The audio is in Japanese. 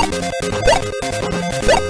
はっ!